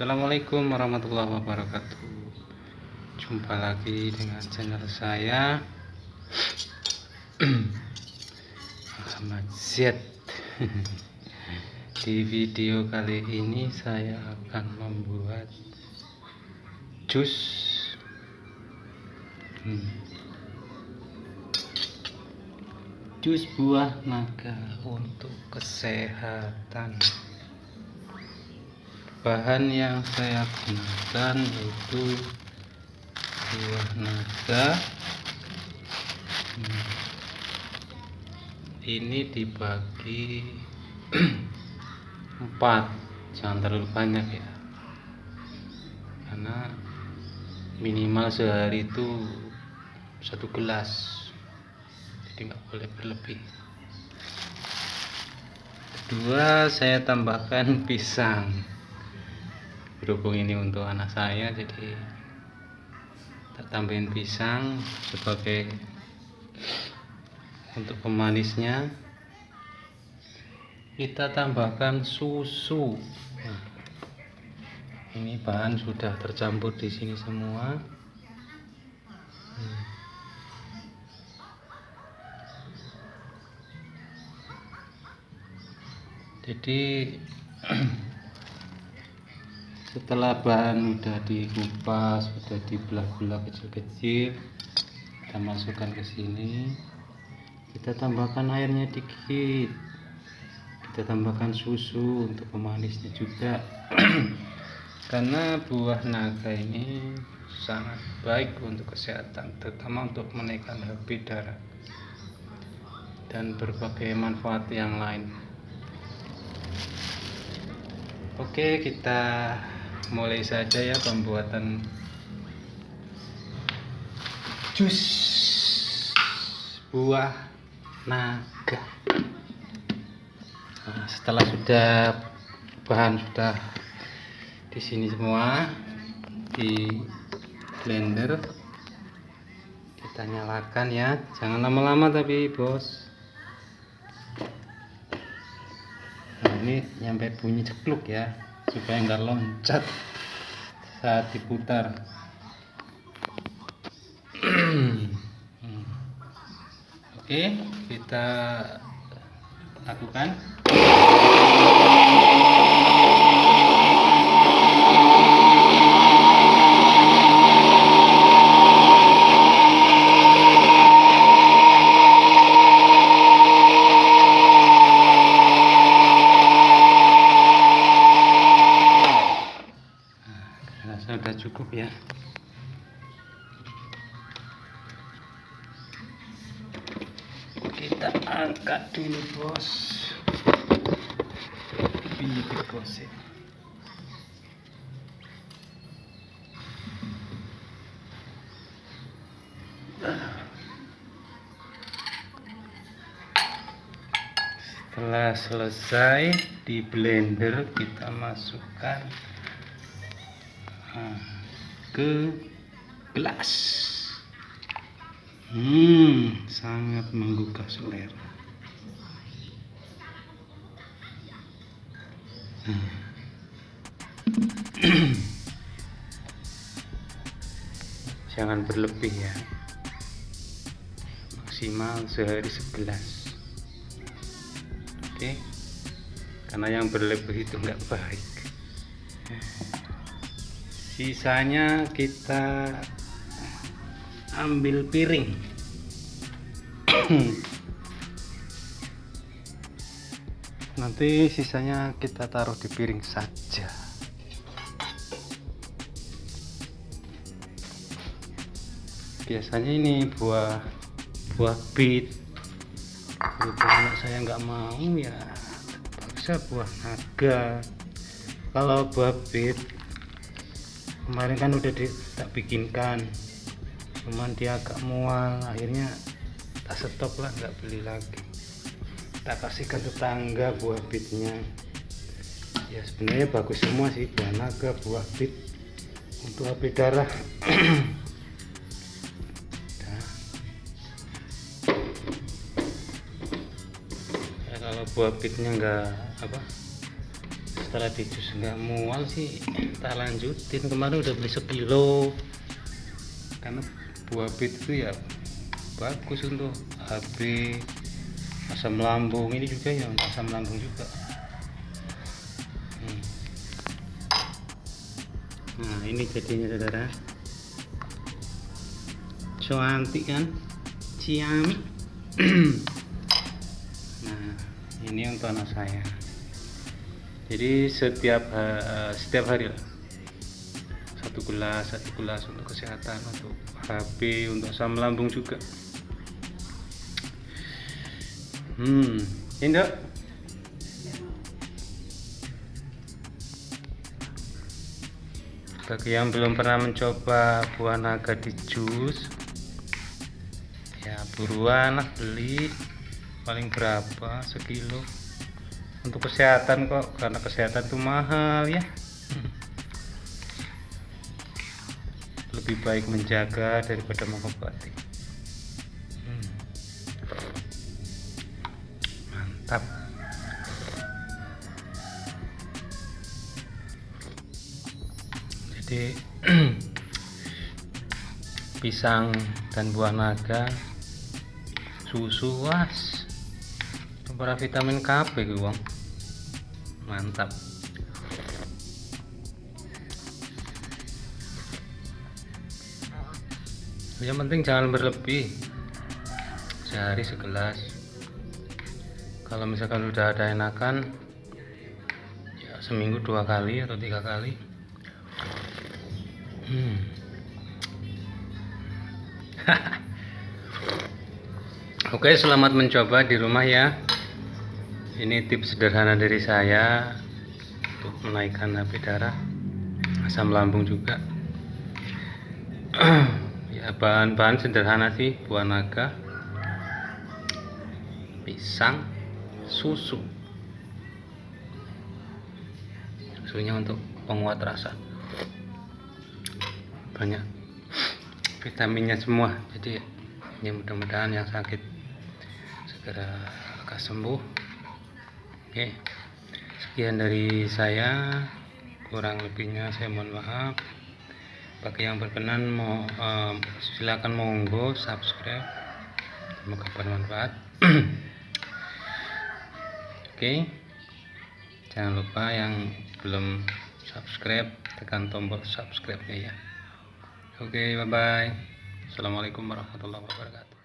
Assalamualaikum warahmatullahi wabarakatuh. Jumpa lagi dengan channel saya. Muhammad Z Di video kali ini saya akan membuat jus. Hmm. Jus buah naga untuk kesehatan bahan yang saya gunakan yaitu buah naga. Ini dibagi empat. Jangan terlalu banyak ya. Karena minimal sehari itu satu gelas. Jadi nggak boleh berlebih. Kedua saya tambahkan pisang berhubung ini untuk anak saya jadi kita tambahin pisang sebagai untuk pemanisnya. Kita tambahkan susu. Ini bahan sudah tercampur di sini semua. Jadi setelah bahan sudah dikupas sudah dibelah-belah kecil-kecil kita masukkan ke sini. Kita tambahkan airnya dikit. Kita tambahkan susu untuk pemanisnya juga. Karena buah naga ini sangat baik untuk kesehatan terutama untuk menaikkan HB darah dan berbagai manfaat yang lain. Oke kita mulai saja ya pembuatan jus buah naga. Nah, setelah sudah bahan sudah di sini semua di blender kita nyalakan ya. Jangan lama-lama tapi bos. Nah ini nyampe bunyi cekluk ya supaya nggak loncat. Saat diputar. Oke kita lakukan cukup ya. Kita angkat dulu bos. Bibit bos ya. Setelah selesai di blender kita masukkan ke gelas. Hmm sangat menggugah selera. Hmm. jangan berlebih ya. Maksimal sehari segelas. Oke? Karena yang berlebih itu enggak baik sisanya kita ambil piring. Nanti sisanya kita taruh di piring saja. Biasanya ini buah buah bit berhubung anak saya nggak mau ya bisa buah naga. Kalau buah bit kemarin kan udah di, tak bikinkan. Cuman dia agak mual. Akhirnya tak stop lah nggak beli lagi. Tak kasihkan tetangga buah bitnya. Ya sebenarnya bagus semua sih buah naga buah bit. Untuk HP darah. Ya, kalau buah bitnya enggak apa setelah dijus nggak mual sih tak lanjutin. Kemarin udah beli sekilo karena buah bit itu ya bagus untuk HB asam lambung. Ini juga ya untuk asam lambung juga. Hmm. nah ini jadinya saudara. Cantik kan? Ciami nah ini untuk anak saya jadi setiap uh, setiap hari lah. Satu gelas satu gelas untuk kesehatan untuk HP untuk asam lambung juga. Hmm ini dok. Bagi yang belum pernah mencoba buah naga di jus ya buruan lah beli. Paling berapa? Sekilo untuk kesehatan kok karena kesehatan itu mahal ya. Lebih baik menjaga daripada mengobati. Mantap. Jadi pisang dan buah naga susu was para vitamin KB gue mantap. Yang penting jangan berlebih. Sehari segelas. Kalau misalkan udah ada enakan ya seminggu dua kali atau tiga kali. Hmm. Oke selamat mencoba di rumah ya ini tips sederhana dari saya untuk menaikkan HP darah asam lambung juga. Ya bahan-bahan sederhana sih buah naga pisang susu. Susunya untuk penguat rasa. Banyak vitaminnya semua jadi ya mudah-mudahan yang sakit segera akan sembuh oke. Sekian dari saya. Kurang lebihnya saya mohon maaf. Bagi yang berkenan mau um, silakan monggo subscribe. Semoga bermanfaat. Oke. Jangan lupa yang belum subscribe tekan tombol subscribe nya ya. Oke bye bye assalamualaikum warahmatullahi wabarakatuh